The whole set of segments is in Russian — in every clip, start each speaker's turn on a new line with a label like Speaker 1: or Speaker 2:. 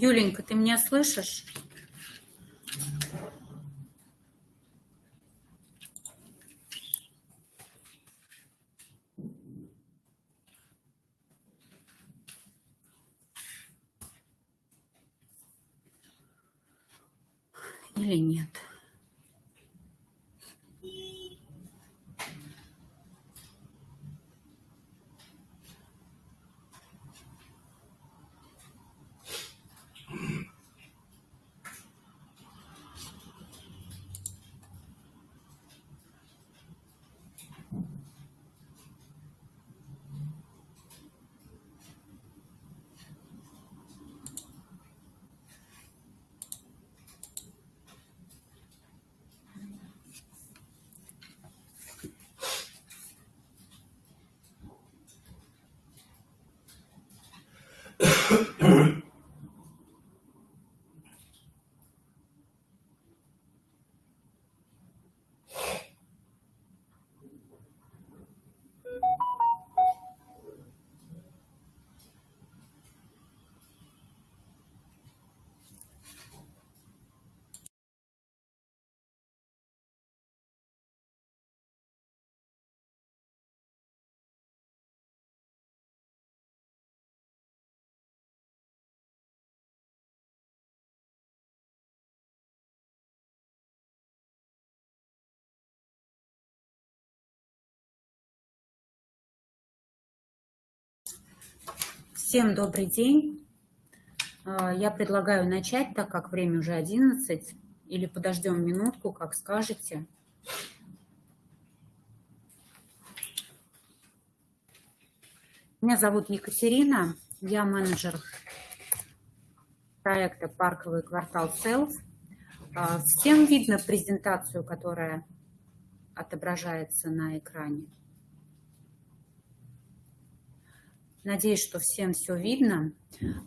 Speaker 1: Юленька, ты меня слышишь? Или нет? Всем добрый день. А, я предлагаю начать, так как время уже 11, или подождем минутку, как скажете. Меня зовут Екатерина, я менеджер проекта «Парковый квартал Селф». А, всем видно презентацию, которая отображается на экране? Надеюсь, что всем все видно.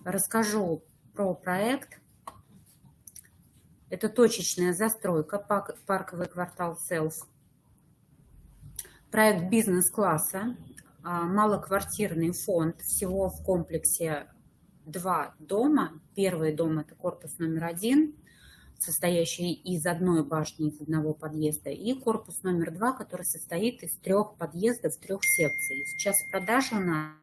Speaker 1: Расскажу про проект. Это точечная застройка, парковый квартал Селф. Проект бизнес-класса, а, малоквартирный фонд. Всего в комплексе два дома. Первый дом – это корпус номер один, состоящий из одной башни, из одного подъезда, и корпус номер два, который состоит из трех подъездов, трех секций. Сейчас в продаже у нас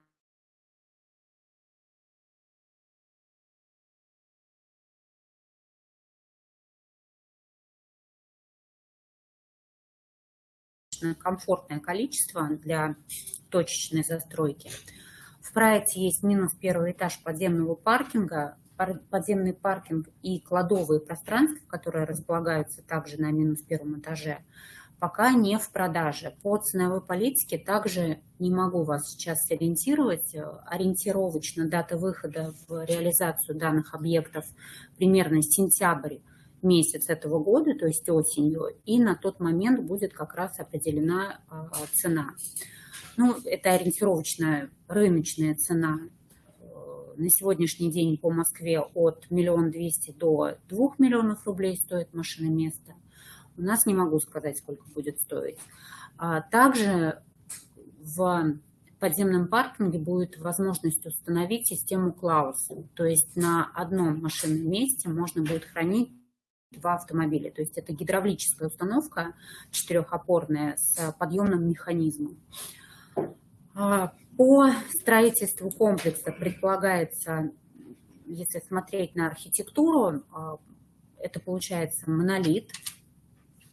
Speaker 1: комфортное количество для точечной застройки. В проекте есть минус первый этаж подземного паркинга, подземный паркинг и кладовые пространства, которые располагаются также на минус первом этаже, пока не в продаже. По ценовой политике также не могу вас сейчас ориентировать. Ориентировочно дата выхода в реализацию данных объектов примерно сентябрь месяц этого года, то есть осенью, и на тот момент будет как раз определена а, цена. Ну, это ориентировочная рыночная цена э, на сегодняшний день по Москве от миллион двести до двух миллионов рублей стоит машина место. У нас не могу сказать, сколько будет стоить. А также в подземном паркинге будет возможность установить систему Клаус. То есть на одном машинном месте можно будет хранить два автомобиля. То есть это гидравлическая установка четырехопорная с подъемным механизмом. А, по строительству комплекса предполагается, если смотреть на архитектуру, а, это получается монолит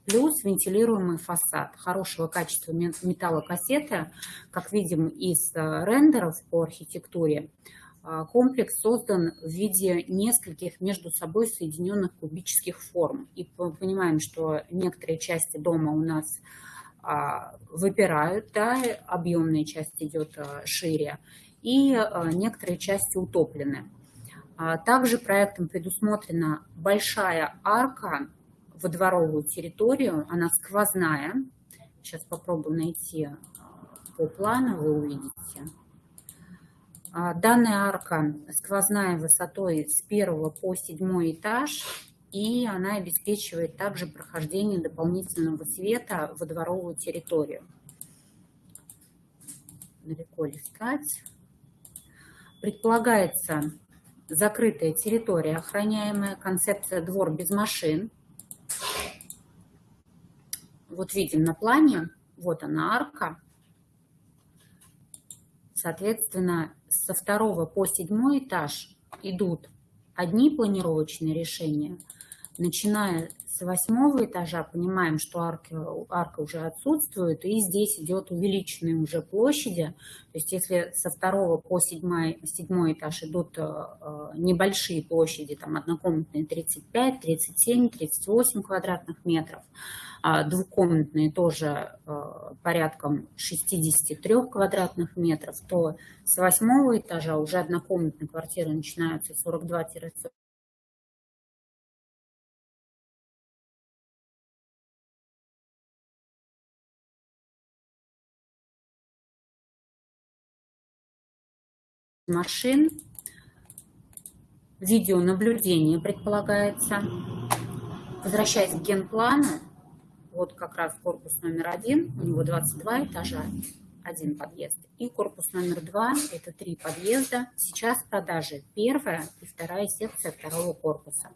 Speaker 1: плюс вентилируемый фасад хорошего качества металлокассеты, как видим из э, рендеров по архитектуре, комплекс создан в виде нескольких между собой соединенных кубических форм. И понимаем, что некоторые части дома у нас а, выпирают, да, объемная часть идет а, шире, и некоторые части утоплены. Также проектом предусмотрена большая арка во дворовую территорию, она сквозная. Сейчас попробую найти по плану, вы увидите. А, данная арка сквозная высотой с первого по седьмой этаж, и она обеспечивает также прохождение дополнительного света во дворовую территорию. Далеко листать. Предполагается закрытая территория, охраняемая, концепция двор без машин. Вот видим на плане, вот она арка. Соответственно, со второго по седьмой этаж идут одни планировочные решения, начиная с восьмого этажа понимаем, что арки, арка уже отсутствует, и здесь идет увеличенные уже площади. То есть если со второго по седьмой, седьмой этаж идут э, э, небольшие площади, там однокомнатные 35, 37, 38 квадратных метров, а двухкомнатные тоже э, порядком 63 квадратных метров, то с восьмого этажа уже однокомнатные квартиры начинаются 42-40 машин, видеонаблюдение предполагается. Возвращаясь к генплану, вот как раз корпус номер один, у него 22 этажа, один подъезд. И корпус номер два, это три подъезда. Сейчас в продаже первая и вторая секция второго корпуса.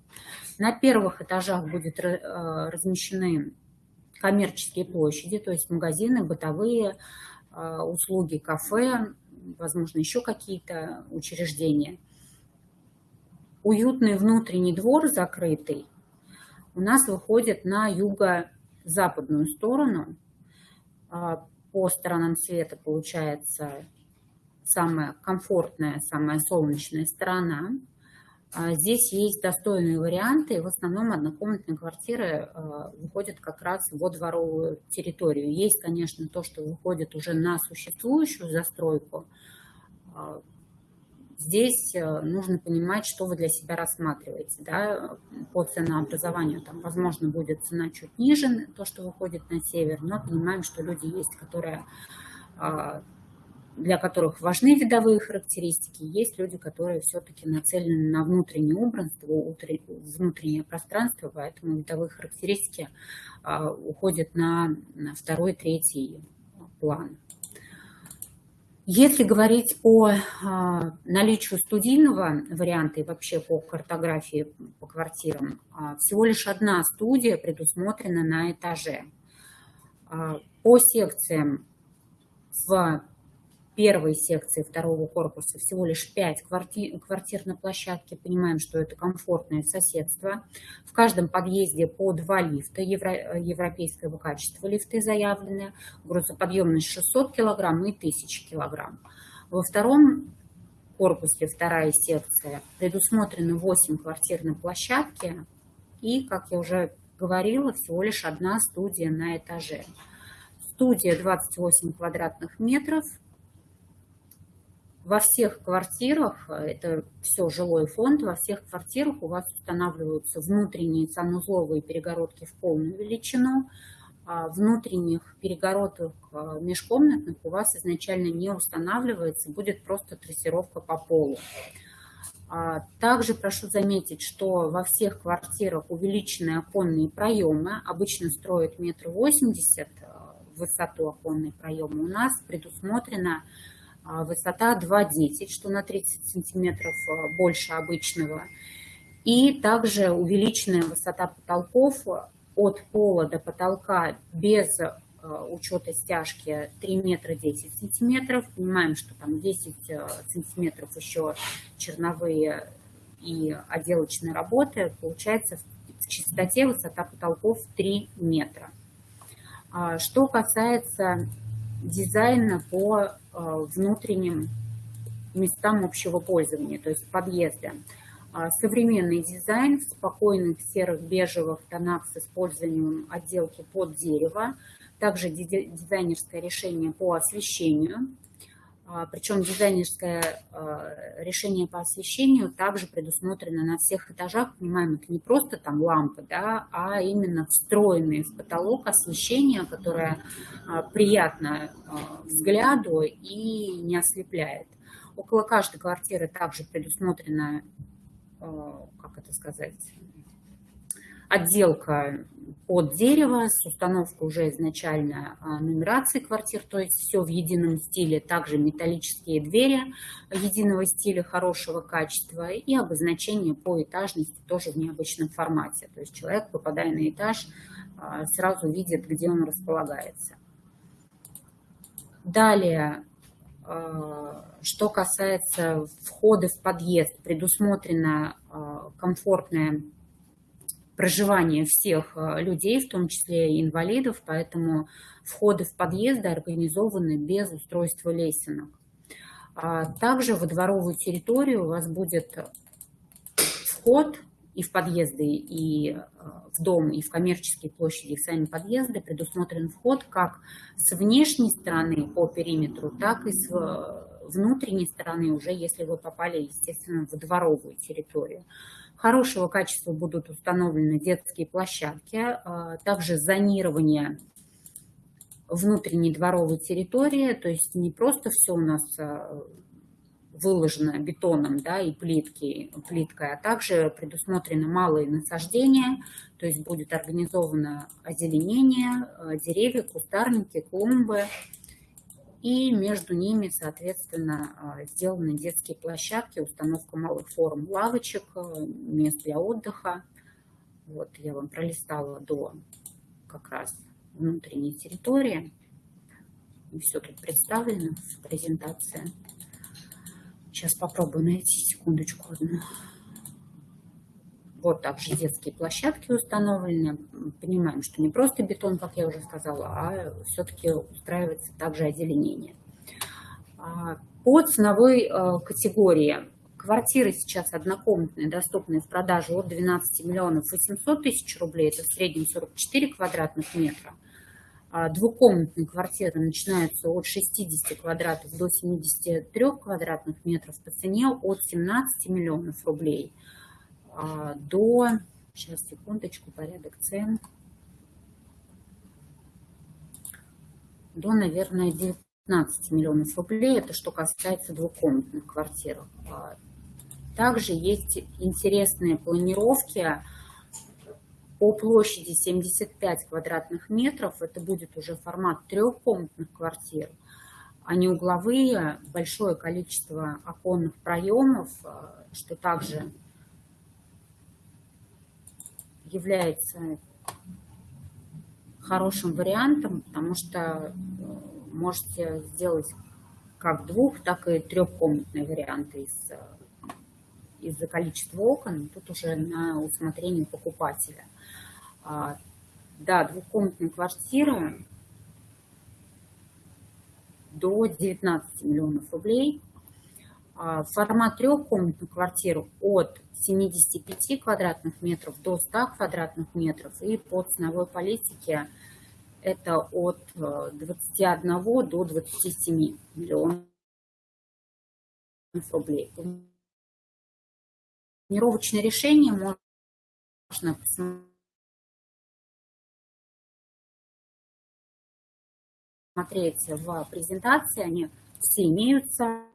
Speaker 1: На первых этажах будет э, размещены коммерческие площади, то есть магазины, бытовые э, услуги, кафе, возможно, еще какие-то учреждения. Уютный внутренний двор закрытый у нас выходит на юго-западную сторону. А, по сторонам света получается самая комфортная, самая солнечная сторона. А, здесь есть достойные варианты, в основном однокомнатные квартиры а, выходят как раз во дворовую территорию. Есть, конечно, то, что выходит уже на существующую застройку. А, здесь нужно понимать, что вы для себя рассматриваете. Да? По ценообразованию, там, возможно, будет цена чуть ниже, то, что выходит на север, но понимаем, что люди есть, которые для которых важны видовые характеристики, есть люди, которые все-таки нацелены на внутреннее убранство, внутреннее пространство, поэтому видовые характеристики а, уходят на второй, третий план. Если говорить по а, наличию студийного варианта и вообще по картографии по квартирам, а, всего лишь одна студия предусмотрена на этаже. По секциям в первой секции второго корпуса всего лишь 5 квартир, квартир на площадке. Понимаем, что это комфортное соседство. В каждом подъезде по два лифта, евро, европейского качества лифты заявлены. Грузоподъемность 600 килограмм и 1000 килограмм. Во втором корпусе, вторая секция, предусмотрено 8 квартир на площадке. И, как я уже говорила, всего лишь одна студия на этаже. Студия 28 квадратных метров, во всех квартирах, это все жилой фонд, во всех квартирах у вас устанавливаются внутренние санузловые перегородки в полную величину, а внутренних перегородок а, межкомнатных у вас изначально не устанавливается, будет просто трассировка по полу. А, также прошу заметить, что во всех квартирах увеличенные оконные проемы, обычно строят метр восемьдесят в высоту оконные проемы, у нас предусмотрено высота 2,10, что на 30 сантиметров а, больше обычного. И также увеличенная высота потолков от пола до потолка без а, учета стяжки 3 метра 10 сантиметров. Понимаем, что там 10 сантиметров еще черновые и отделочные работы. Получается в чистоте высота потолков 3 метра. Что касается дизайна по э, внутренним местам общего пользования, то есть подъезда. Современный дизайн в спокойных серых бежевых тонах с использованием отделки под дерево. Также дизайнерское решение по освещению. А, Причем дизайнерское а, решение по освещению также предусмотрено на всех этажах. Понимаем, это не просто там лампы, да, а именно встроенные в потолок освещение, которое а, приятно взгляду и не ослепляет. Около каждой квартиры также предусмотрена, как это сказать, отделка от дерева с установкой уже изначально а, нумерации квартир, то есть все в едином стиле, также металлические двери единого стиля хорошего качества и обозначение по этажности тоже в необычном формате. То есть человек, попадая на этаж, а, сразу видит, где он располагается. Далее, а, что касается входа в подъезд, предусмотрено комфортное проживание всех а, людей, в том числе и инвалидов, поэтому входы в подъезды организованы без устройства лесенок. А также во дворовую территорию у вас будет вход и в подъезды, и а, в дом, и в коммерческие площади, и в сами подъезды предусмотрен вход как с внешней стороны по периметру, так и с внутренней стороны, уже если вы попали, естественно, в дворовую территорию. Хорошего качества будут установлены детские площадки, а, также зонирование внутренней дворовой территории, то есть не просто все у нас а, выложено бетоном да, и плитки, плиткой, а также предусмотрены малые насаждения, то есть будет организовано озеленение, а, деревья, кустарники, клумбы, и между ними, соответственно, а, сделаны детские площадки, установка малых форм лавочек, э, мест для отдыха. Вот я вам пролистала до как раз внутренней территории. И все тут представлено в презентации. Сейчас попробую найти секундочку одну. Вот также детские площадки установлены. Понимаем, что не просто бетон, как я уже сказала, а все-таки устраивается также озеленение. А, по ценовой э, категории квартиры сейчас однокомнатные, доступные в продаже от 12 миллионов 800 тысяч рублей, это в среднем 44 квадратных метра. А, двухкомнатные квартиры начинаются от 60 квадратов до 73 квадратных метров по цене от 17 миллионов рублей – до, сейчас секундочку, порядок цен, до, наверное, 19 миллионов рублей. Это что касается двухкомнатных квартир. А, также есть интересные планировки по площади 75 квадратных метров. Это будет уже формат трехкомнатных квартир. Они угловые, большое количество оконных проемов, а, что также является хорошим вариантом, потому что э, можете сделать как двух, так и трехкомнатные варианты из, э, из-за количества окон. Тут уже на усмотрение покупателя. А, да, двухкомнатная квартира до 19 миллионов рублей. А, формат трехкомнатных квартир от 75 квадратных метров до 100 квадратных метров. И по ценовой политике это от 21 э, до 27 миллионов рублей. Планировочное решение можно посмотреть в презентации, они все имеются.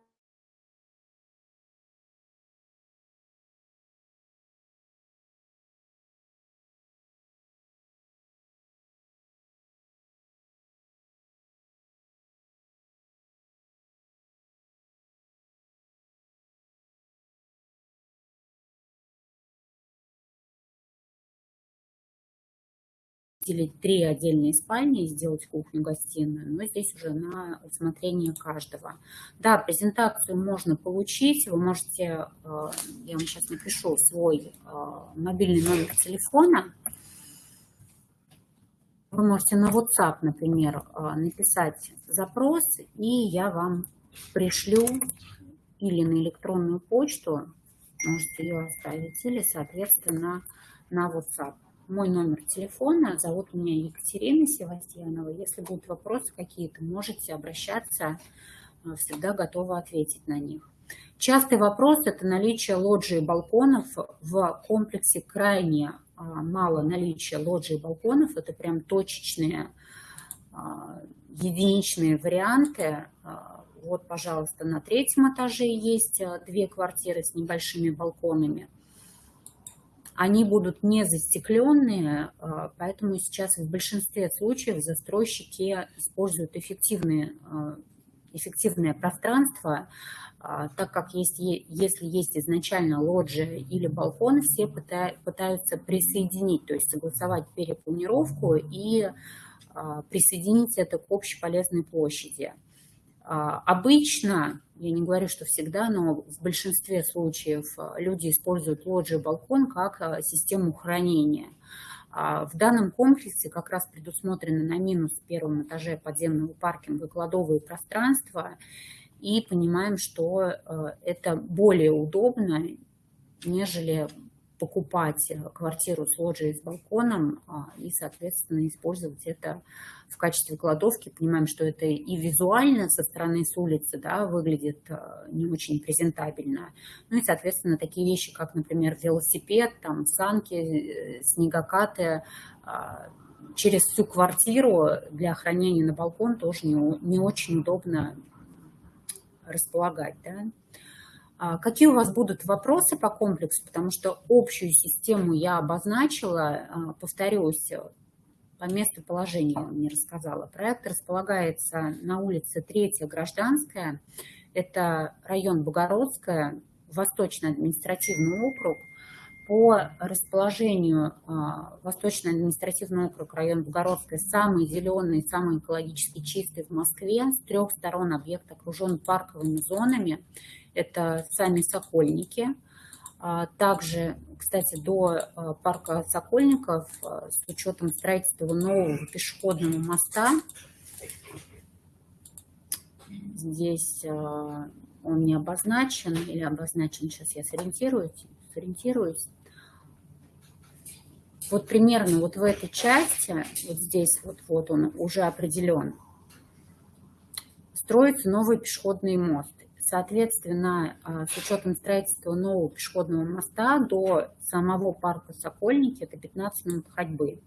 Speaker 1: Выделить три отдельные спальни и сделать кухню-гостиную, но здесь уже на усмотрение каждого. Да, презентацию можно получить, вы можете, э, я вам сейчас напишу свой э, мобильный номер телефона, вы можете на WhatsApp, например, э, написать запрос, и я вам пришлю или на электронную почту, можете ее оставить, или, соответственно, на WhatsApp мой номер телефона. Зовут меня Екатерина Севастьянова. Если будут вопросы какие-то, можете обращаться. Э, всегда готова ответить на них. Частый вопрос – это наличие лоджии балконов. В комплексе крайне э, мало наличия лоджии балконов. Это прям точечные, э, единичные варианты. Вот, пожалуйста, на третьем этаже есть две квартиры с небольшими балконами. Они будут не застекленные, а, поэтому сейчас в большинстве случаев застройщики используют эффективные, а, эффективное пространство, а, так как есть, если есть изначально лоджия или балкон, все пытаются присоединить, то есть согласовать перепланировку и присоединить это к общеполезной площади. Обычно я не говорю, что всегда, но в большинстве случаев э, люди используют лоджию балкон как э, систему хранения. А в данном комплексе как раз предусмотрены на минус первом этаже подземного паркинга кладовые пространства, и понимаем, что это более удобно, нежели покупать э, квартиру с лоджией с балконом а, и, соответственно, использовать это в качестве кладовки. Понимаем, что это и визуально со стороны с улицы да, выглядит э, не очень презентабельно. Ну и, соответственно, такие вещи, как, например, велосипед, там, санки, э, снегокаты, а, через всю квартиру для хранения на балкон тоже не, не очень удобно располагать. Да? А какие у вас будут вопросы по комплексу, потому что общую систему я обозначила, а, повторюсь, по месту положения не рассказала. Проект располагается на улице Третья Гражданская, это район Богородская, Восточный административный округ. По расположению а, Восточный административный округ, район Богородская, самый зеленый, самый экологически чистый в Москве. С трех сторон объект окружен парковыми зонами это сами Сокольники. А, также, кстати, до а, парка Сокольников а, с учетом строительства нового пешеходного моста, здесь он не обозначен или обозначен, сейчас я сориентируюсь, сориентируюсь. Вот примерно вот в этой части, вот здесь вот, вот он уже определен, строится новый пешеходный мост. Соответственно, а, с учетом строительства нового пешеходного моста до самого парка Сокольники это 15 минут ходьбы.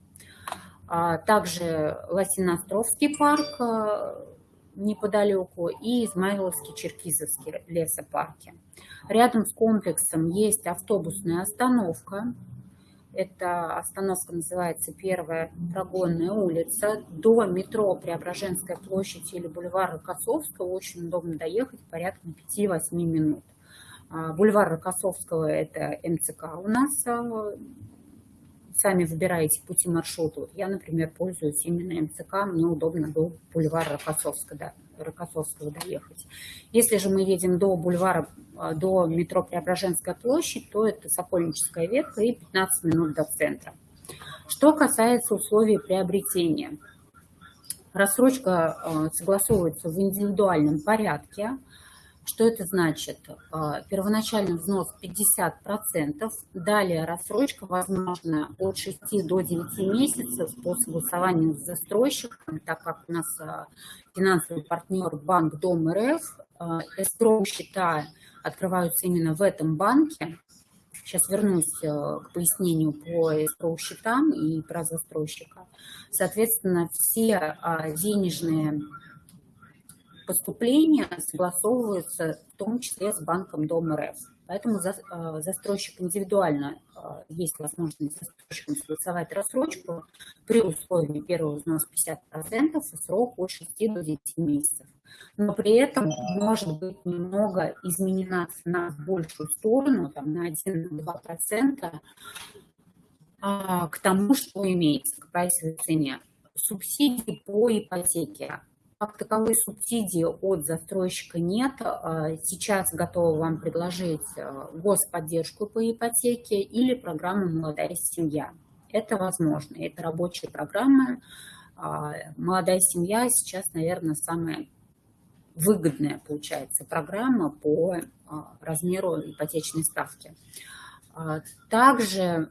Speaker 1: А, также Лосиноостровский парк а, неподалеку и Измайловский Черкизовский лесопарки. Рядом с комплексом есть автобусная остановка, это остановка называется Первая прогонная улица. До метро Преображенская площадь или бульвар Рокоссовского очень удобно доехать порядка 5-8 минут. А, бульвар Рокоссовского – это МЦК у нас. А, сами выбираете пути маршрута. Я, например, пользуюсь именно МЦК. Мне удобно до бульвара Рокоссовского, да, Рокоссовского доехать. Если же мы едем до бульвара а, до метро Преображенская площадь, то это Сокольническая ветка и 15 минут до центра. Что касается условий приобретения. Рассрочка а, согласовывается в индивидуальном порядке. Что это значит? А, первоначальный взнос 50%, далее рассрочка возможна от 6 до 9 месяцев по согласованию с застройщиком, так как у нас финансовый партнер Банк Дом РФ, эскроу счета открываются именно в этом банке. Сейчас вернусь к пояснению по escrow счетам и про застройщика. Соответственно, все а, денежные поступления согласовываются в том числе с банком Дом РФ. Поэтому э, застройщик индивидуально, э, есть возможность застройщиком согласовать рассрочку при условии первого взноса 50% и срок от 6 до 9 месяцев но при этом может быть немного изменена цена в большую сторону, там, на 1-2% а, к тому, что имеется, к прайсовой цене. Субсидии по ипотеке. Как таковой субсидии от застройщика нет. А, сейчас готова вам предложить а, господдержку по ипотеке или программу «Молодая семья». Это возможно. Это рабочая программа. А, «Молодая семья» сейчас, наверное, самая выгодная получается программа по размеру ипотечной ставки. Также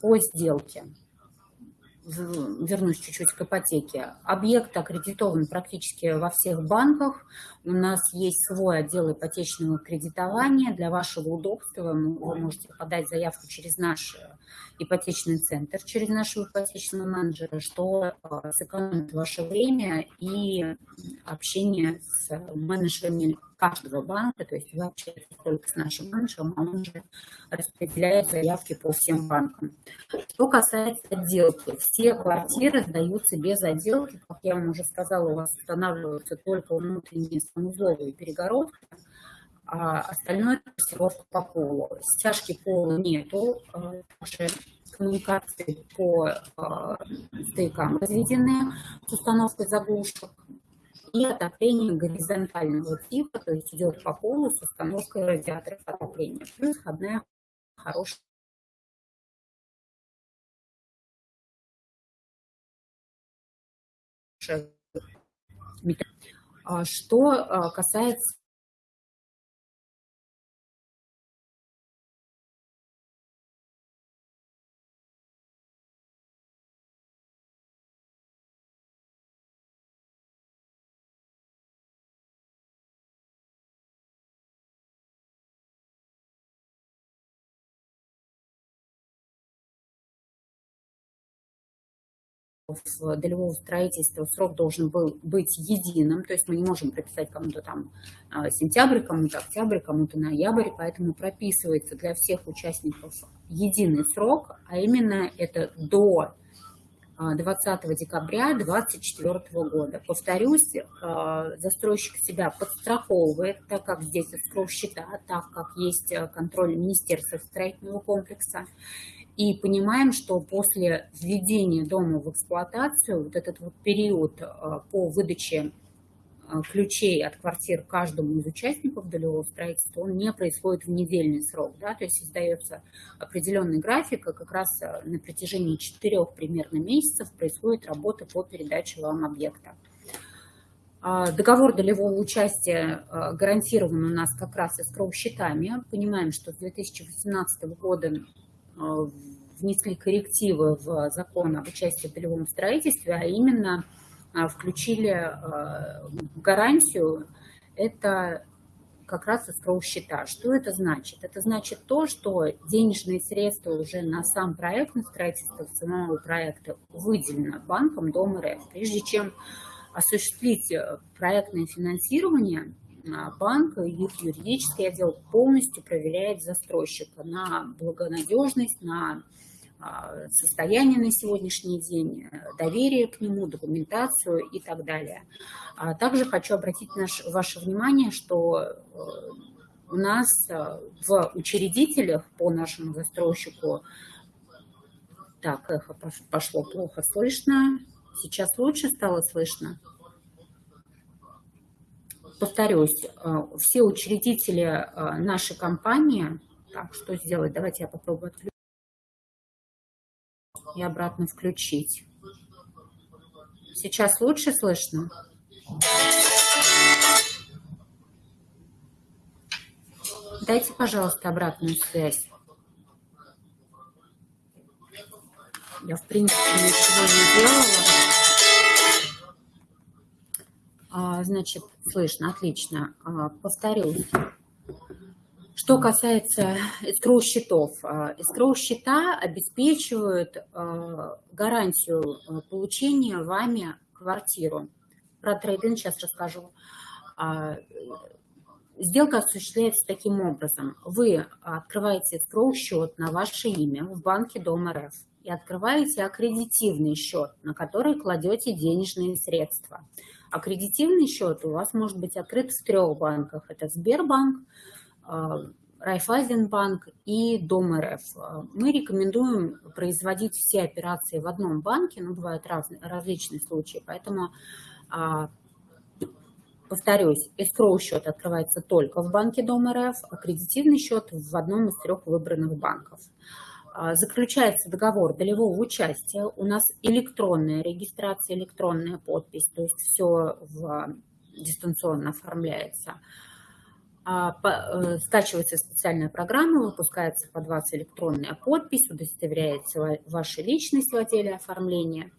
Speaker 1: по сделке, вернусь чуть-чуть к ипотеке, объект аккредитован практически во всех банках. У нас есть свой отдел ипотечного кредитования. Для вашего удобства вы можете подать заявку через наш ипотечный центр через нашего ипотечного менеджера, что сэкономит ваше время и общение с менеджерами каждого банка, то есть общаетесь только с нашим менеджером, а он уже распределяет заявки по всем банкам. Что касается отделки, все квартиры сдаются без отделки, как я вам уже сказала, у вас устанавливаются только внутренние санузловые перегородки, а остальное трассировка по полу. Стяжки пола нету, уже коммуникации по э, стоякам разведены с установкой заглушек и отопление горизонтального типа, то есть идет по полу с установкой радиаторов отопления. Плюс входная хорошая а Что а, касается долевого строительства срок должен был быть единым, то есть мы не можем прописать кому-то там а, сентябрь, кому-то октябрь, кому-то ноябрь, поэтому прописывается для всех участников единый срок, а именно это до 20 а, декабря 2024 года. Повторюсь, а, застройщик себя подстраховывает, так как здесь открыл счета, так как есть контроль Министерства строительного комплекса, и понимаем, что после введения дома в эксплуатацию, вот этот вот период э, по выдаче э, ключей от квартир каждому из участников долевого строительства, он не происходит в недельный срок, да, то есть создается определенный график, и как раз э, на протяжении четырех примерно месяцев происходит работа по передаче вам объекта. А, договор долевого участия гарантирован у нас как раз эскроу счетами. Понимаем, что с 2018 года внесли коррективы в закон об участии в долевом строительстве, а именно э, включили э, гарантию, это как раз escrow счета. Что это значит? Это значит то, что денежные средства уже на сам проект, на строительство самого проекта выделено банком Дом РФ. Прежде чем осуществить проектное финансирование, банк и их юридический отдел полностью проверяет застройщика на благонадежность, на а, состояние на сегодняшний день, доверие к нему, документацию и так далее. А также хочу обратить наш, ваше внимание, что э, у нас э, в учредителях по нашему застройщику, так, эхо пошло плохо слышно, сейчас лучше стало слышно повторюсь, э, все учредители э, нашей компании, так, что сделать? Давайте я попробую отключить и обратно включить. Сейчас лучше слышно? Дайте, пожалуйста, обратную связь. Я, в принципе, ничего не делала. А, значит, слышно, отлично. А, повторюсь. Что касается escrow счетов, escrow счета обеспечивают а, гарантию получения вами квартиру. Про трейдинг сейчас расскажу. Сделка осуществляется таким образом. Вы открываете escrow счет на ваше имя в банке Дом РФ и открываете аккредитивный счет, на который кладете денежные средства. Аккредитивный счет у вас может быть открыт в трех банках. Это Сбербанк, а, Райфайзенбанк и Дом РФ. Мы рекомендуем производить все операции в одном банке, но бывают разные, различные случаи, поэтому, а, повторюсь, escrow счет открывается только в банке Дом РФ, аккредитивный счет в одном из трех выбранных банков. А, заключается договор долевого участия, у нас электронная регистрация, электронная подпись, то есть все в, дистанционно оформляется. А, э, скачивается специальная программа, выпускается под вас электронная подпись, удостоверяется ваша личность в отделе оформления.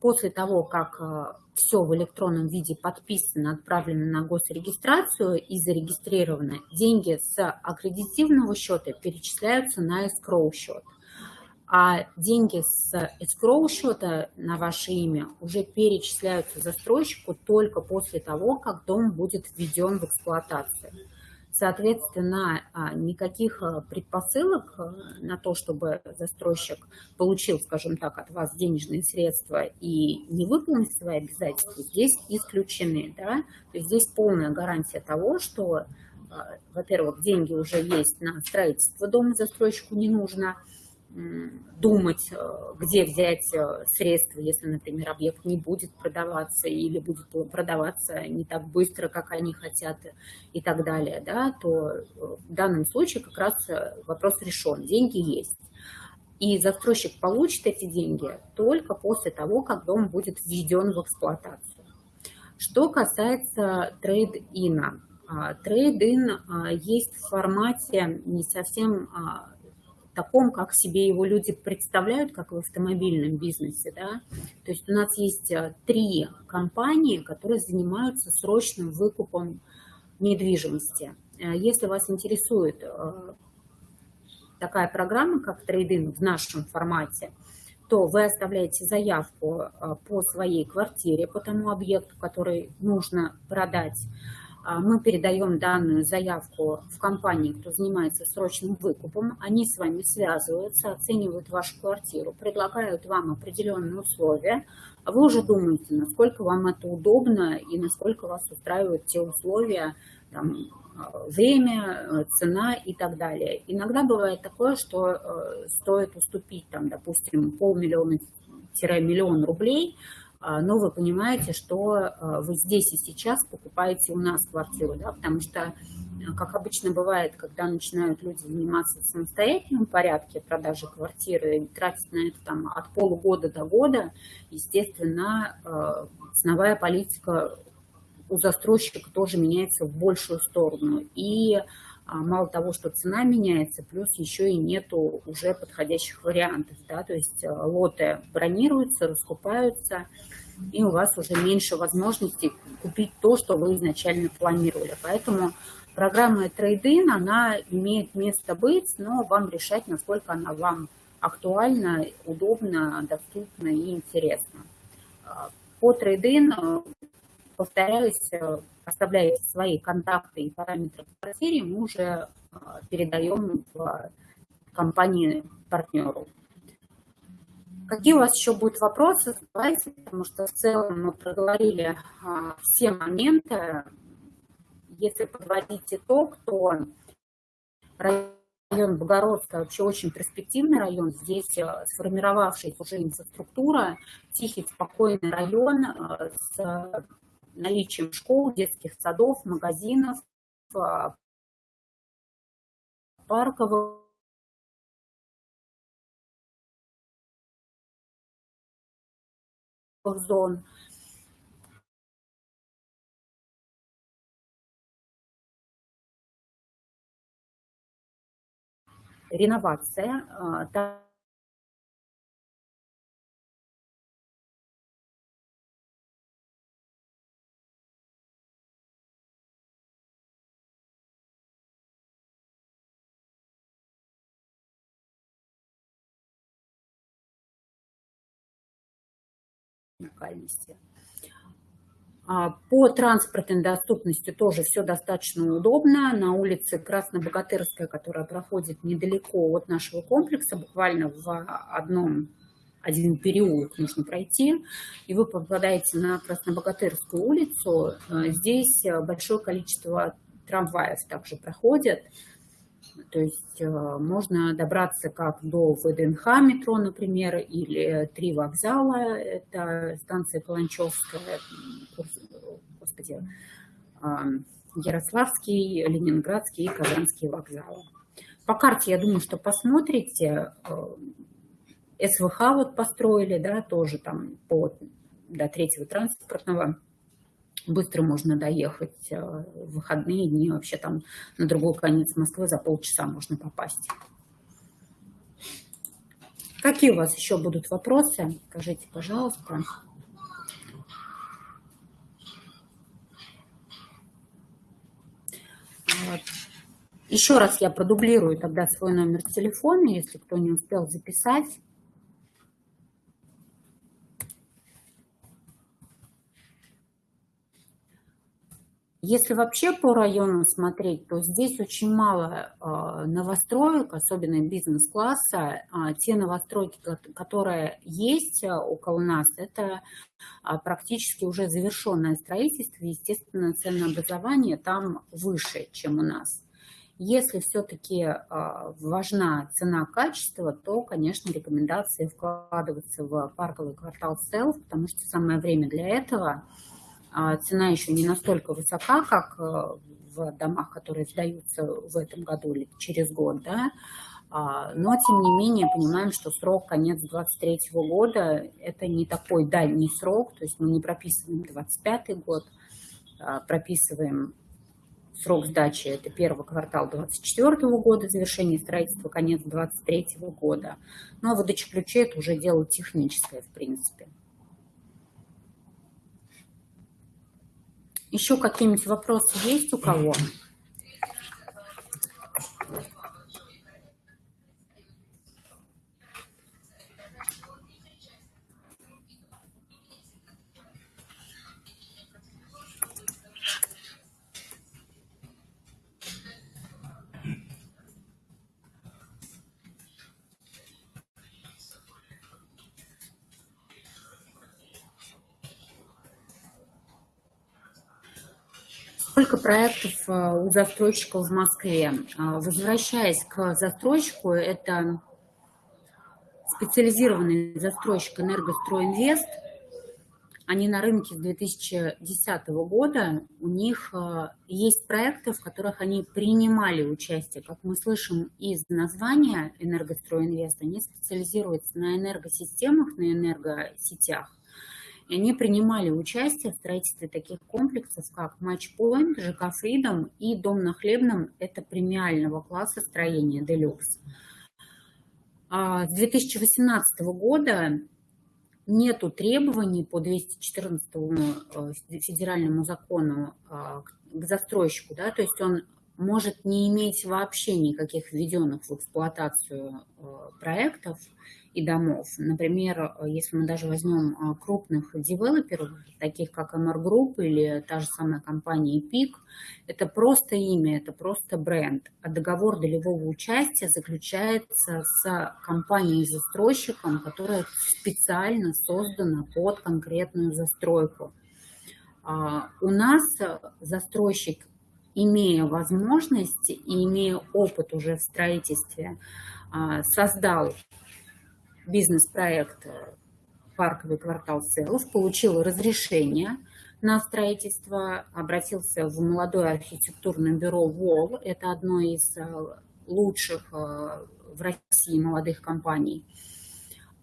Speaker 1: После того, как э, все в электронном виде подписано, отправлено на госрегистрацию и зарегистрировано, деньги с аккредитивного счета перечисляются на escrow счет. А деньги с escrow счета на ваше имя уже перечисляются застройщику только после того, как дом будет введен в эксплуатацию. Соответственно, а, никаких а, предпосылок а, на то, чтобы застройщик получил, скажем так, от вас денежные средства и не выполнил свои обязательства, здесь исключены. Да? То есть здесь полная гарантия того, что, во-первых, деньги уже есть на строительство дома, застройщику не нужно – думать, э, где взять э, средства, если, например, объект не будет продаваться или будет продаваться не так быстро, как они хотят и так далее, да, то э, в данном случае как раз вопрос решен, деньги есть. И застройщик получит эти деньги только после того, как дом будет введен в эксплуатацию. Что касается трейд-ина. Трейд-ин а, есть в формате не совсем а, таком, как себе его люди представляют, как в автомобильном бизнесе. Да? То есть у нас есть э, три компании, которые занимаются срочным выкупом недвижимости. Э, если вас интересует э, такая программа, как трейдинг в нашем формате, то вы оставляете заявку по своей квартире, по тому объекту, который нужно продать, мы передаем данную заявку в компании, кто занимается срочным выкупом, они с вами связываются, оценивают вашу квартиру, предлагают вам определенные условия, а вы уже думаете, насколько вам это удобно и насколько вас устраивают те условия, там, время, цена и так далее. Иногда бывает такое, что э, стоит уступить, там, допустим, полмиллиона-миллион рублей – а, но вы понимаете, что а, вы здесь и сейчас покупаете у нас квартиру, да, потому что, как обычно бывает, когда начинают люди заниматься в самостоятельном порядке продажи квартиры, тратить на это там от полугода до года, естественно, а, ценовая политика у застройщика тоже меняется в большую сторону. И мало того, что цена меняется, плюс еще и нету уже подходящих вариантов. Да? То есть лоты бронируются, раскупаются, и у вас уже меньше возможностей купить то, что вы изначально планировали. Поэтому программа Trade-in, она имеет место быть, но вам решать, насколько она вам актуальна, удобна, доступна и интересна. По Trade-in, повторяюсь, оставляете свои контакты и параметры в квартире, мы уже передаем в компании партнеру. Какие у вас еще будут вопросы, задавайте, потому что в целом мы проговорили а, все моменты. Если подводить итог, то район Богородская вообще очень перспективный район. Здесь сформировавшаяся уже инфраструктура, тихий, спокойный район с наличием школ, детских садов, магазинов, а, парковых зон. Реновация. Уникальности. А, по транспортной доступности тоже все достаточно удобно. На улице Краснобогатырская, которая проходит недалеко от нашего комплекса, буквально в одном один переулок нужно пройти, и вы попадаете на Краснобогатырскую улицу. А, здесь большое количество трамваев также проходят. То есть э, можно добраться как до ВДНХ метро, например, или три вокзала, это станция Каланчевская, господи, Ярославский, Ленинградский и Казанский вокзалы. По карте, я думаю, что посмотрите, э, СВХ вот построили, да, тоже там по, до третьего транспортного быстро можно доехать э, в выходные дни, вообще там на другой конец Москвы за полчаса можно попасть. Какие у вас еще будут вопросы? Скажите, пожалуйста. Вот. Еще раз я продублирую тогда свой номер телефона, если кто не успел записать. Если вообще по району смотреть, то здесь очень мало а, новостроек, особенно бизнес-класса. А, те новостройки, которые есть около нас, это практически уже завершенное строительство. Естественно, ценообразование там выше, чем у нас. Если все-таки важна цена-качество, то, конечно, рекомендации вкладываться в парковый квартал селф, потому что самое время для этого – а цена еще не настолько высока, как э, в домах, которые сдаются в этом году или через год, да, а, но, тем не менее, понимаем, что срок конец 23 года – это не такой дальний срок, то есть мы не прописываем 25 год, а прописываем срок сдачи – это первый квартал 24 года, завершение строительства – конец 23 года. Ну, а выдача ключей – это уже дело техническое, в принципе. Еще какие-нибудь вопросы есть у кого? Сколько проектов э, у застройщиков в Москве? А, возвращаясь к застройщику, это специализированный застройщик «Энергостройинвест». Они на рынке с 2010 года. У них э, есть проекты, в которых они принимали участие. Как мы слышим из названия «Энергостройинвест», они специализируются на энергосистемах, на энергосетях. Они принимали участие в строительстве таких комплексов, как Матчпоинт, ЖК Фридом и Дом на Хлебном. Это премиального класса строения Делюкс. А с 2018 года нету требований по 214 э, федеральному закону а, к застройщику, да, то есть он может не иметь вообще никаких введенных в эксплуатацию э, проектов, и домов. Например, если мы даже возьмем а, крупных девелоперов, таких как MR Group или та же самая компания PIC, это просто имя, это просто бренд. А договор долевого участия заключается с компанией-застройщиком, которая специально создана под конкретную застройку. А, у нас застройщик, имея возможность и имея опыт уже в строительстве, а, создал бизнес-проект э, «Парковый квартал Селов», получил разрешение на строительство, обратился в молодое архитектурное бюро ВОЛ, это одно из э, лучших э, в России молодых компаний,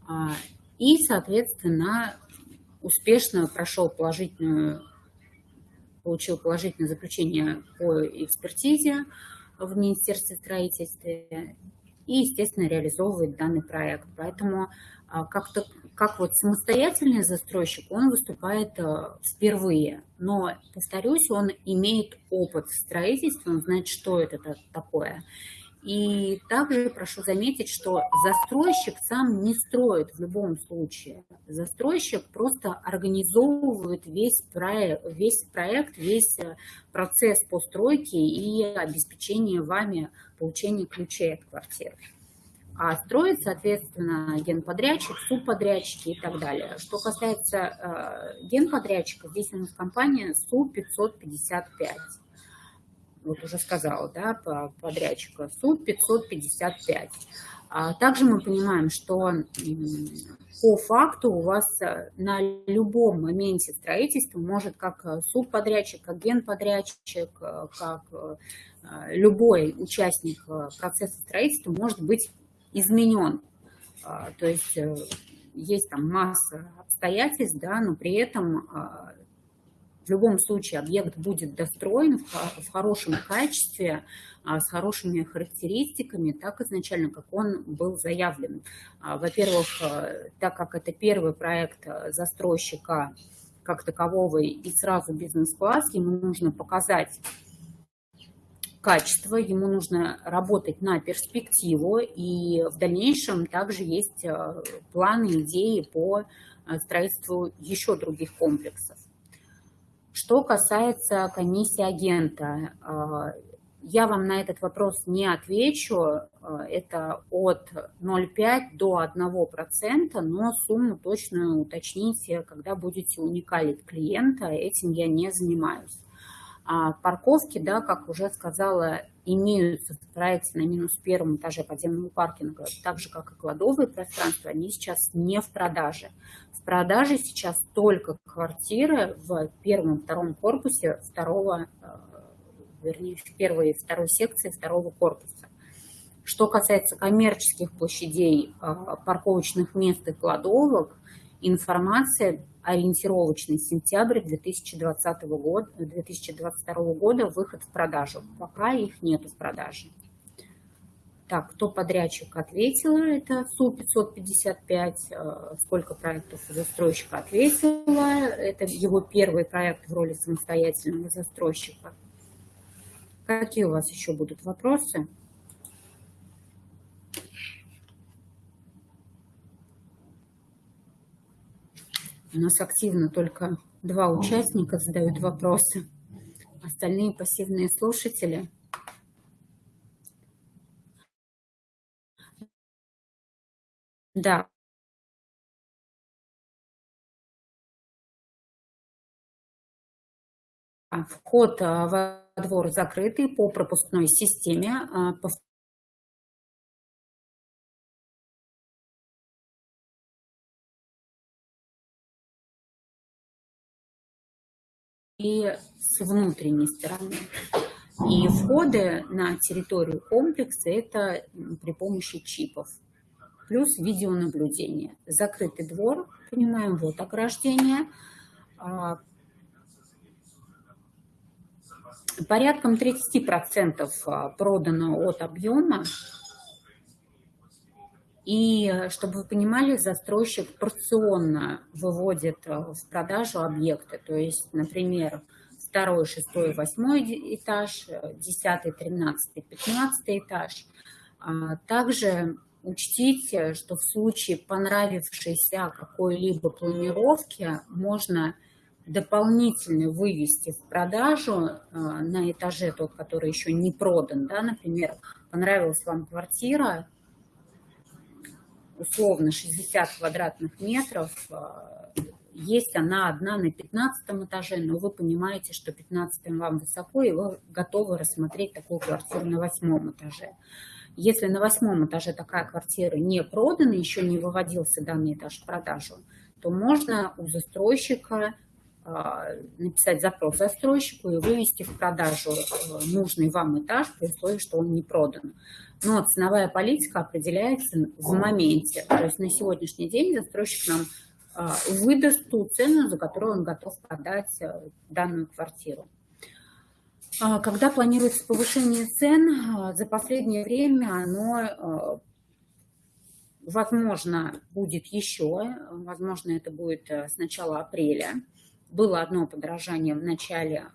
Speaker 1: а, и, соответственно, успешно прошел положительную, получил положительное заключение по экспертизе в Министерстве строительства и, естественно, реализовывает данный проект. Поэтому а, как-то как вот самостоятельный застройщик, он выступает а, впервые. Но, повторюсь, он имеет опыт строительства, он знает, что это такое. И также прошу заметить, что застройщик сам не строит в любом случае. Застройщик просто организовывает весь проект, весь, проект, весь э, процесс постройки и обеспечения вами получения ключей от квартиры. А строит, соответственно, генподрядчик, субподрядчики и так далее. Что касается э, генподрядчика, здесь у нас компания СУ-555 вот уже сказала, да, по подрядчика, суд 555. А также мы понимаем, что по факту у вас э, на любом моменте строительства может как э, субподрядчик, как генподрядчик, э, как любой участник процесса строительства может быть изменен. А, то есть есть там масса обстоятельств, да, но при этом а, любом случае объект будет достроен в хорошем качестве, а, с хорошими характеристиками, так изначально, как он был заявлен. А, во-первых, э, так как это первый проект э, застройщика как такового и сразу бизнес-класс, ему нужно показать качество, ему нужно работать на перспективу, и в дальнейшем также есть э, планы, идеи по строительству еще других комплексов. Что касается комиссии агента, а, я вам на этот вопрос не отвечу. А, это от 0,5 до 1%, но сумму точно уточните, когда будете уникалить клиента. Этим я не занимаюсь. А парковки, да, как уже сказала, имеются в проекте на минус первом этаже подземного паркинга, так же, как и кладовые пространства, они сейчас не в продаже. В продаже сейчас только квартиры в первом втором корпусе второго, э, вернее, в первой и второй секции второго корпуса. Что касается коммерческих площадей, э, парковочных мест и кладовок, информация ориентировочный сентябрь 2020 года, 2022 года выход в продажу. Пока их нет в продаже. Так, кто подрядчик ответила, это СУ-555, э, сколько проектов застройщика ответила, это его первый проект в роли самостоятельного застройщика. Какие у вас еще будут вопросы? У нас активно только два участника задают вопросы. Остальные пассивные слушатели. Да. Вход а, во двор закрытый по пропускной системе. И с внутренней стороны. И входы на территорию комплекса – это при помощи чипов. Плюс видеонаблюдение. Закрытый двор, понимаем, вот ограждение. А, порядком 30% а, продано от объема и, э, чтобы вы понимали, застройщик порционно выводит э, в продажу объекты. То есть, например, второй, шестой, восьмой этаж, э, десятый, тринадцатый, пятнадцатый этаж. А также учтите, что в случае понравившейся какой-либо планировки можно дополнительно вывести в продажу на этаже тот, который еще не продан. Да? Например, понравилась вам квартира, условно 60 квадратных метров, а, есть она одна на 15 этаже, но вы понимаете, что 15 вам высоко, и вы готовы рассмотреть такую квартиру на восьмом этаже. Если на восьмом этаже такая квартира не продана, еще не выводился данный этаж в продажу, то можно у застройщика написать запрос застройщику и вывести в продажу э, нужный вам этаж при условии, что он не продан. Но ценовая политика определяется в моменте. То есть на сегодняшний день застройщик нам а, выдаст ту цену, за которую он готов продать э, данную квартиру. А, когда планируется повышение цен, за последнее время оно возможно будет еще, возможно это будет э, с начала апреля, было одно подорожание в начале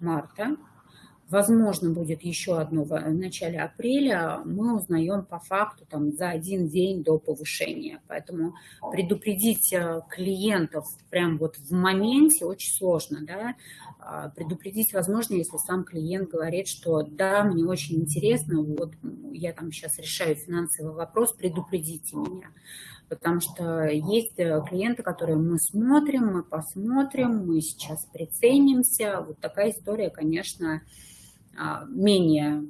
Speaker 1: марта, возможно, будет еще одно в начале апреля, мы узнаем по факту там, за один день до повышения. Поэтому предупредить э, клиентов прям вот в моменте очень сложно. Да? А, предупредить возможно, если сам клиент говорит, что да, мне очень интересно, вот я там сейчас решаю финансовый вопрос, предупредите меня потому что есть э, клиенты, которые мы смотрим, мы посмотрим, мы сейчас приценимся. Вот такая история, конечно, а, менее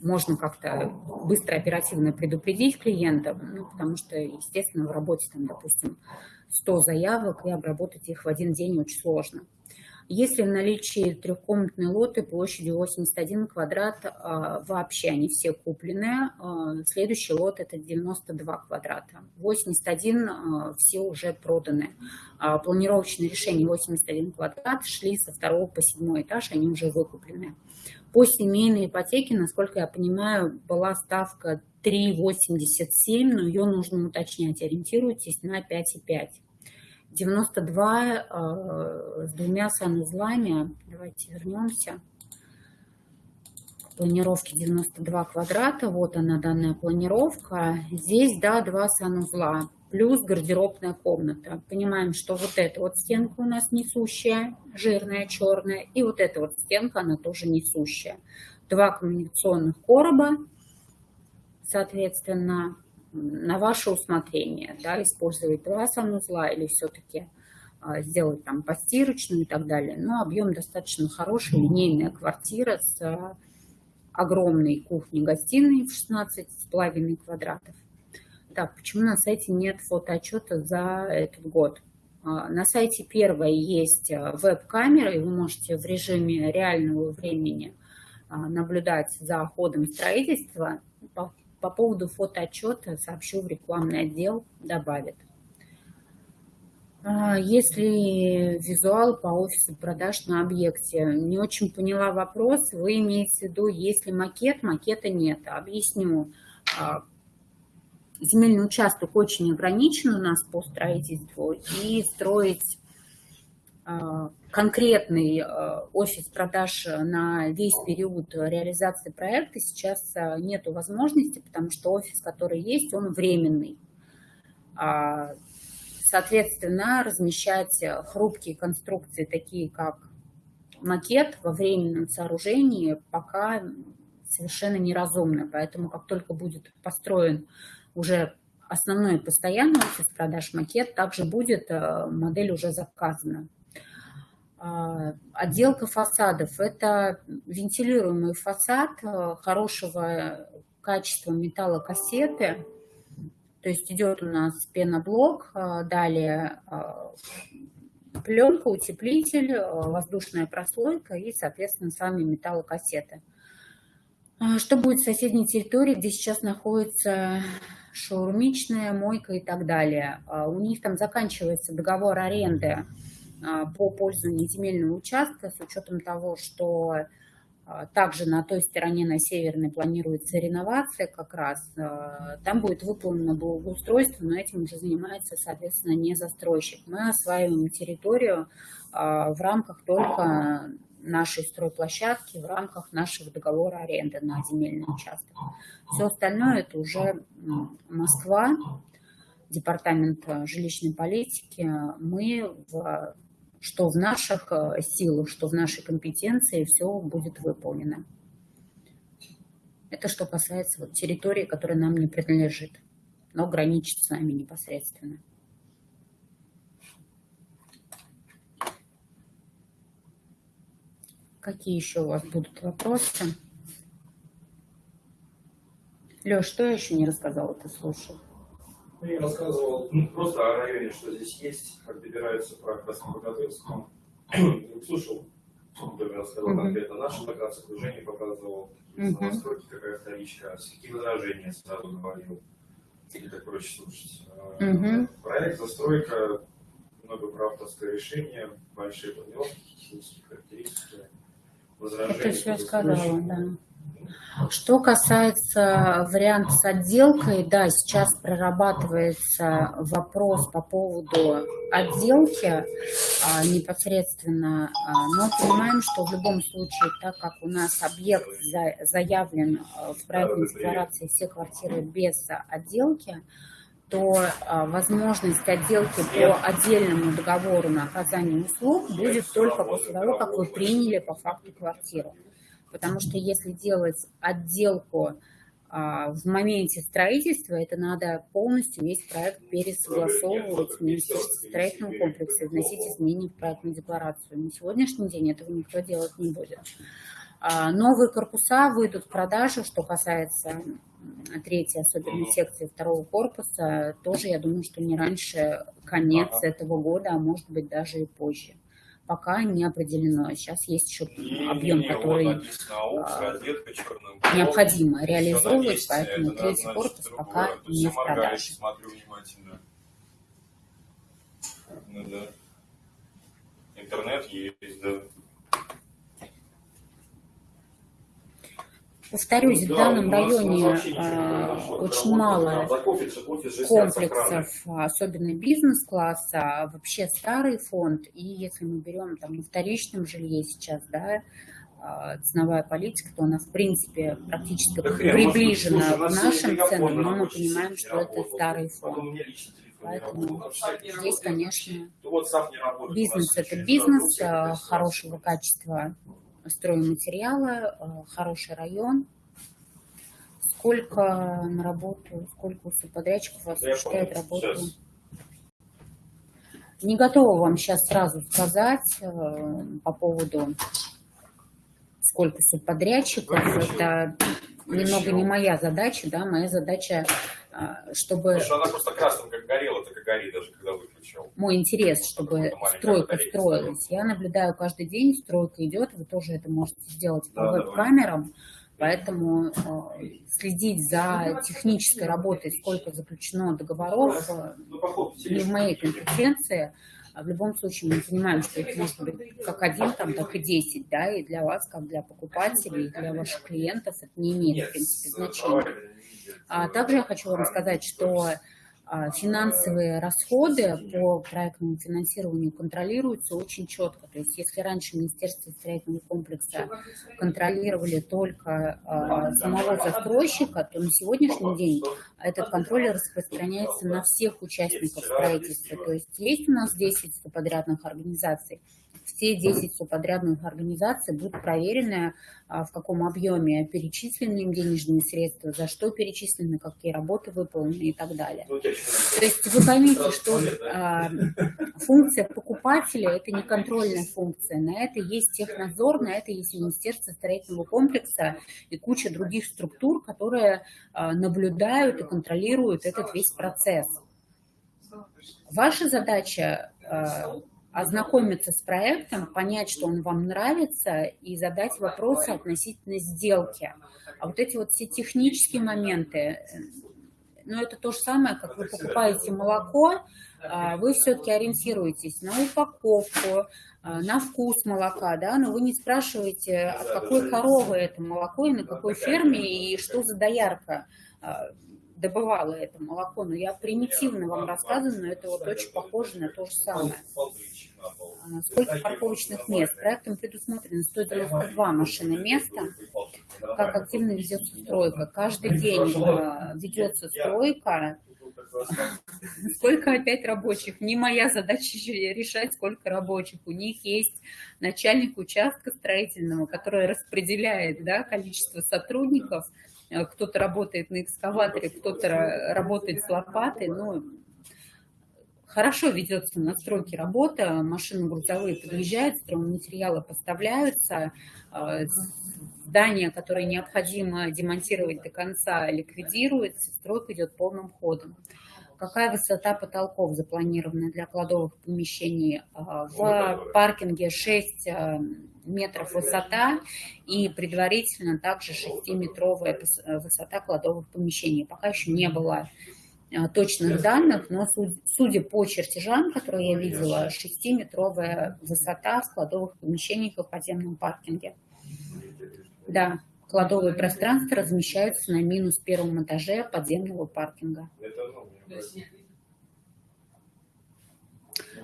Speaker 1: можно как-то быстро, оперативно предупредить клиента, ну, потому что, естественно, в работе, там, допустим, 100 заявок, и обработать их в один день очень сложно. Если в наличии трехкомнатные лоты площадью 81 квадрат, а, вообще они все куплены. А, следующий лот это 92 квадрата. 81 а, все уже проданы. Планировочные решения 81 квадрат шли со второго по седьмой этаж, они уже выкуплены. По семейной ипотеке, насколько я понимаю, была ставка 3,87, но ее нужно уточнять. Ориентируйтесь на 5,5. 92 э, с двумя санузлами. Давайте вернемся. Планировки 92 квадрата. Вот она, данная планировка. Здесь, да, два санузла. плюс гардеробная комната. Понимаем, что вот эта вот стенка у нас несущая, жирная, черная, и вот эта вот стенка, она тоже несущая. Два коммуникационных короба, соответственно, на ваше усмотрение, да, использовать два санузла или все-таки а, сделать там постирочную и так далее. Но объем достаточно хороший, линейная квартира с огромной кухней-гостиной в 16,5 квадратов. Так, почему на сайте нет фотоотчета за этот год? А, на сайте первое есть а, веб-камера, и вы можете в режиме реального времени наблюдать за ходом строительства. По, по поводу фотоотчета сообщу в рекламный отдел, добавит. А, если визуал по офису продаж на объекте, не очень поняла вопрос, вы имеете в виду, если макет, макета нет. Объясню. А, земельный участок очень ограничен у нас по строительству, и строить а, конкретный офис продаж на весь период реализации проекта сейчас нет возможности, потому что офис, который есть, он временный Соответственно, размещать э, хрупкие конструкции, такие как макет во временном сооружении, пока совершенно неразумно. Поэтому как только будет построен уже основной постоянный офис продаж макет, также будет э, модель уже заказана. А, отделка фасадов – это вентилируемый фасад э, хорошего качества металлокассеты, то есть идет у нас пеноблок, а, далее а, пленка, утеплитель, а, воздушная прослойка и, соответственно, сами металлокассеты. Что будет в соседней территории, где сейчас находится шаурмичная, мойка и так далее? У них там заканчивается договор аренды по пользованию земельного участка с учетом того, что а, также на той стороне, на северной, планируется реновация как раз. А, там будет выполнено благоустройство, но этим уже занимается, соответственно, не застройщик. Мы осваиваем территорию а, в рамках только нашей стройплощадки, в рамках нашего договора аренды на земельный участок. Все остальное это уже Москва, департамент жилищной политики. Мы в что в наших э, силах, что в нашей компетенции все будет выполнено. Это что касается вот территории, которая нам не принадлежит, но граничит с нами непосредственно. Какие еще у вас будут вопросы? Леш, что я еще не рассказала, ты слушал?
Speaker 2: Ну, я рассказывал ну, просто о районе, что здесь есть, как добираются по Краснобогатырскому. Слушал, например, рассказал mm-hmm. конкретно наша локация, окружение показывал, mm-hmm. настройки, какая вторичка, какие возражения сразу говорил. И так проще слушать. Mm-hmm. Проект, застройка, много правторское решение, большие планировки, технические характеристики, возражения.
Speaker 1: Это все сказала, да. Что касается варианта с отделкой, да, сейчас прорабатывается вопрос по поводу отделки а, непосредственно, а, но понимаем, что в любом случае, так как у нас объект за, заявлен а, в проектной декларации все квартиры без отделки, то а, возможность отделки по отдельному договору на оказание услуг будет только после того, как вы приняли по факту квартиру потому что если делать отделку а, в моменте строительства, это надо полностью весь проект пересогласовывать с Министерством строительного комплекса, вносить изменения в проектную декларацию. На сегодняшний день этого никто делать не будет. А, новые корпуса выйдут в продажу, что касается третьей, особенно секции второго корпуса, тоже, я думаю, что не раньше конец этого года, а может быть даже и позже пока не определено. Сейчас есть еще объем, который а, необходимо реализовывать, поэтому третий корпус пока не в продаже.
Speaker 2: Ну, да. Интернет есть, да.
Speaker 1: Повторюсь, в данном районе э, очень мало комплексов, особенно бизнес-класса, а вообще старый фонд. И если мы берем там на вторичном жилье сейчас, да, а, ценовая политика, то она, в принципе, практически да приближена к нашим ценам, но мы понимаем, что это старый фонд. Поэтому здесь, конечно,
Speaker 2: работает.
Speaker 1: бизнес – это бизнес, а, хорошего качества стройматериала, хороший район. Сколько на работу, сколько у субподрядчиков осуществляет работу? Сейчас. Не готова вам сейчас сразу сказать э, по поводу сколько субподрядчиков. Это немного не моя задача, да, моя задача, а, чтобы...
Speaker 2: Потому что она просто красным как горела, так и горит, даже когда выключил.
Speaker 1: Мой интерес, чтобы стройка строилась. Я наблюдаю каждый день, стройка идет, вы тоже это можете сделать по веб-камерам. Поэтому э, следить за технической работой, сколько заключено договоров, э, ну, не в моей компетенции. А в любом случае мы понимаем, что это может быть как один, там, так и десять, да, и для вас, как для покупателей, и для ваших клиентов это не имеет, в принципе, значения. А также я хочу вам сказать, что финансовые расходы по проектному финансированию контролируются очень четко. То есть если раньше Министерство строительного комплекса контролировали только а, самого застройщика, то на сегодняшний день этот контроль распространяется на всех участников строительства. То есть есть у нас 10 подрядных организаций, все 10 субподрядных организаций будут проверены, а, в каком объеме перечислены им денежные средства, за что перечислены, какие работы выполнены и так далее. Ну, То есть вы поймите, что а, функция покупателя – это не контрольная функция. На это есть технадзор, на это есть Министерство строительного комплекса и куча других структур, которые а, наблюдают и контролируют этот весь процесс. Ваша задача ознакомиться с проектом, понять, что он вам нравится, и задать вопросы относительно сделки. А вот эти вот все технические моменты, ну, это то же самое, как вы покупаете молоко, а, вы все-таки ориентируетесь на упаковку, а, на вкус молока, да, но вы не спрашиваете, от какой коровы это молоко и на какой ферме, и что за доярка а, добывала это молоко. Но я примитивно вам рассказываю, но это вот очень похоже на то же самое. А, сколько парковочных мест? Проектом предусмотрено 192 машины места. Как активно ведется стройка? Каждый день а, ведется стройка. Сколько опять рабочих? Не моя задача решать, сколько рабочих. У них есть начальник участка строительного, который распределяет да, количество сотрудников. Кто-то работает на экскаваторе, кто-то работает с лопатой. Ну, Хорошо ведется на стройке работа, машины грузовые подъезжают, стройматериалы поставляются, а, здания, которые необходимо демонтировать до конца, ликвидируется, стройка идет полным ходом. Какая высота потолков запланирована для кладовых помещений? А, в паркинге 6 а, метров высота и предварительно также 6-метровая высота кладовых помещений. Пока еще не было Э, точных данных, но судя по чертежам, которые я видела, 6-метровая высота складовых помещений в подземном паркинге. Да, кладовые пространства размещаются на минус первом этаже подземного паркинга.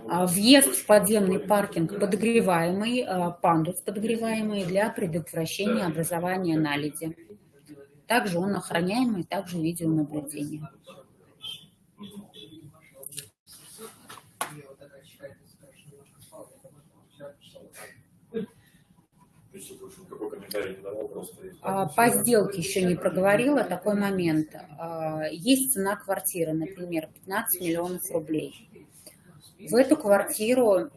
Speaker 1: А въезд в подземный паркинг подогреваемый, а, пандус подогреваемый для предотвращения образования наледи. Также он охраняемый, также видеонаблюдение. А, по сделке еще не проговорила такой момент. Есть цена квартиры, например, 15 миллионов рублей. В эту квартиру, э,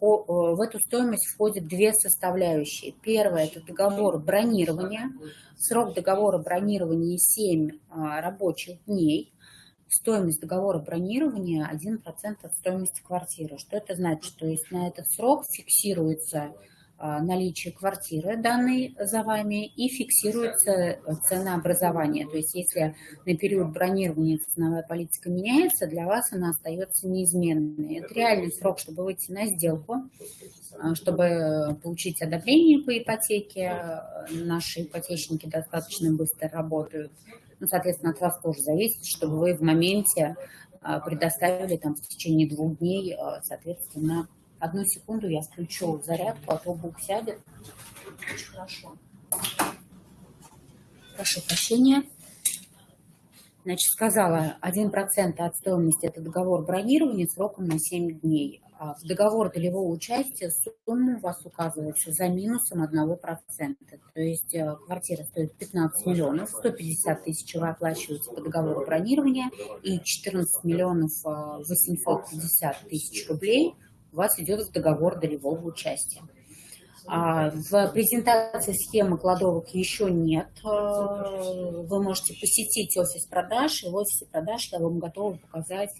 Speaker 1: в эту стоимость входят две составляющие. Первое – это договор бронирования. Срок договора бронирования 7 а, рабочих дней. Стоимость договора бронирования 1% от стоимости квартиры. Что это значит? То есть на этот срок фиксируется наличие квартиры данной за вами и фиксируется ценообразование. То есть если на период бронирования ценовая политика меняется, для вас она остается неизменной. Это реальный срок, чтобы выйти на сделку, а, чтобы получить одобрение по ипотеке. Наши ипотечники достаточно быстро работают. Ну, соответственно, от вас тоже зависит, чтобы вы в моменте а, предоставили там в течение двух дней, соответственно, Одну секунду я включу зарядку, а то бук сядет. Очень хорошо. Прошу прощения. Значит, сказала, 1% от стоимости – это договор бронирования сроком на 7 дней. А в договор долевого участия сумма у вас указывается за минусом 1%. То есть э, квартира стоит 15 миллионов, 150 тысяч вы оплачиваете по договору бронирования и 14 миллионов 850 э, тысяч рублей вас идет в договор долевого участия. А, в презентации схемы кладовок еще нет. А, вы можете посетить офис продаж, и в офисе продаж я вам готова показать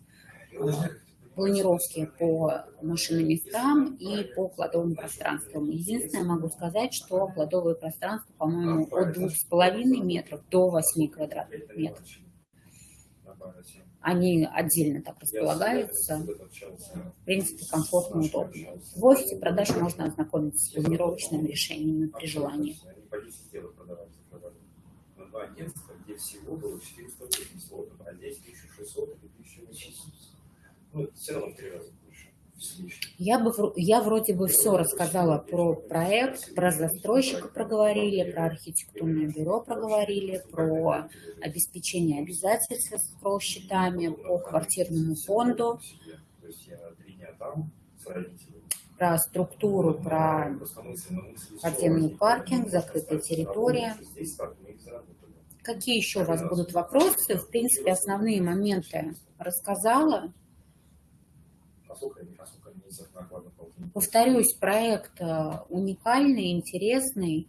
Speaker 1: планировки по машиноместам и по кладовым пространствам. Единственное, могу сказать, что кладовые пространства, по-моему, от 2,5 метров до 8 квадратных метров они отдельно так располагаются. В принципе, комфортно, удобно. В офисе продаж можно ознакомиться с планировочными решениями при желании. где всего было 480 лотов, а здесь 1600 или 1800. Ну, все равно в три раза я, бы, я вроде бы все рассказала про проект, про застройщика проговорили, про архитектурное бюро проговорили, про обеспечение обязательств с счетами по квартирному фонду, про структуру, про подземный паркинг, закрытая территория. Какие еще у вас будут вопросы? В принципе, основные моменты рассказала. Повторюсь, проект э, уникальный, интересный,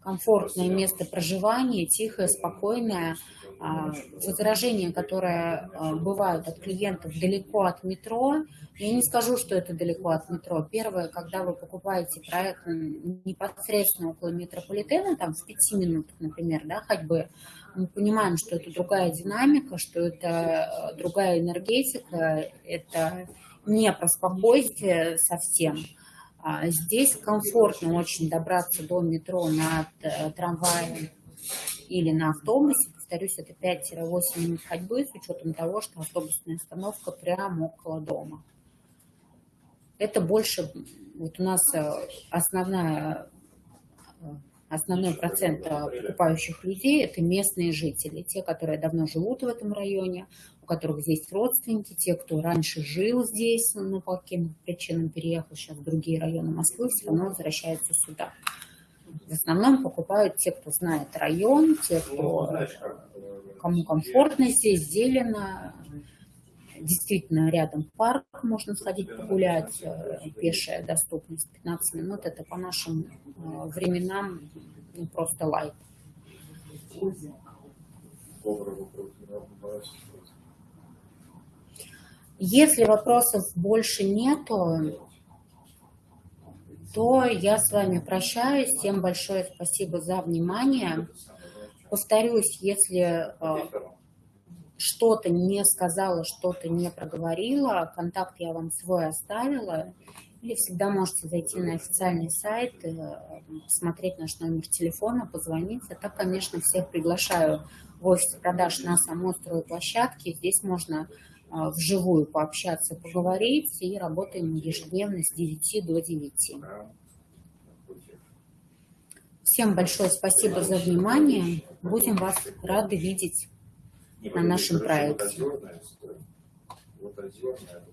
Speaker 1: комфортное место проживания, тихое, спокойное. А, возражения, которые э, бывают от клиентов далеко от метро, я не скажу, что это далеко от метро. Первое, когда вы покупаете проект непосредственно около метрополитена, там в пяти минутах, например, да, ходьбы, мы понимаем, что это другая динамика, что это э, другая энергетика, это не про спокойствие совсем. А здесь комфортно очень добраться до метро на э, трамвае или на автобусе. Повторюсь, это 5-8 минут ходьбы с учетом того, что автобусная остановка прямо около дома. Это больше, вот у нас э, основная основной процент покупающих людей – это местные жители, те, которые давно живут в этом районе, у которых здесь родственники, те, кто раньше жил здесь, но по каким причинам переехал сейчас в другие районы Москвы, все равно возвращаются сюда. В основном покупают те, кто знает район, те, кто, кому комфортно здесь, зелено, действительно рядом парк, можно сходить погулять, э, пешая доступность 15 минут, это по нашим э, временам ну, просто лайт. Если вопросов больше нету, то я с вами прощаюсь. Всем большое спасибо за внимание. Повторюсь, если э, что-то не сказала, что-то не проговорила, контакт я вам свой оставила, или всегда можете зайти на официальный сайт, посмотреть наш номер телефона, позвонить. А так, конечно, всех приглашаю в офис продаж на самой стройплощадке. Здесь можно а, вживую пообщаться, поговорить, и работаем ежедневно с 9 до 9. Всем большое спасибо за внимание. Будем вас рады видеть на нашем проекте. Вот озерная,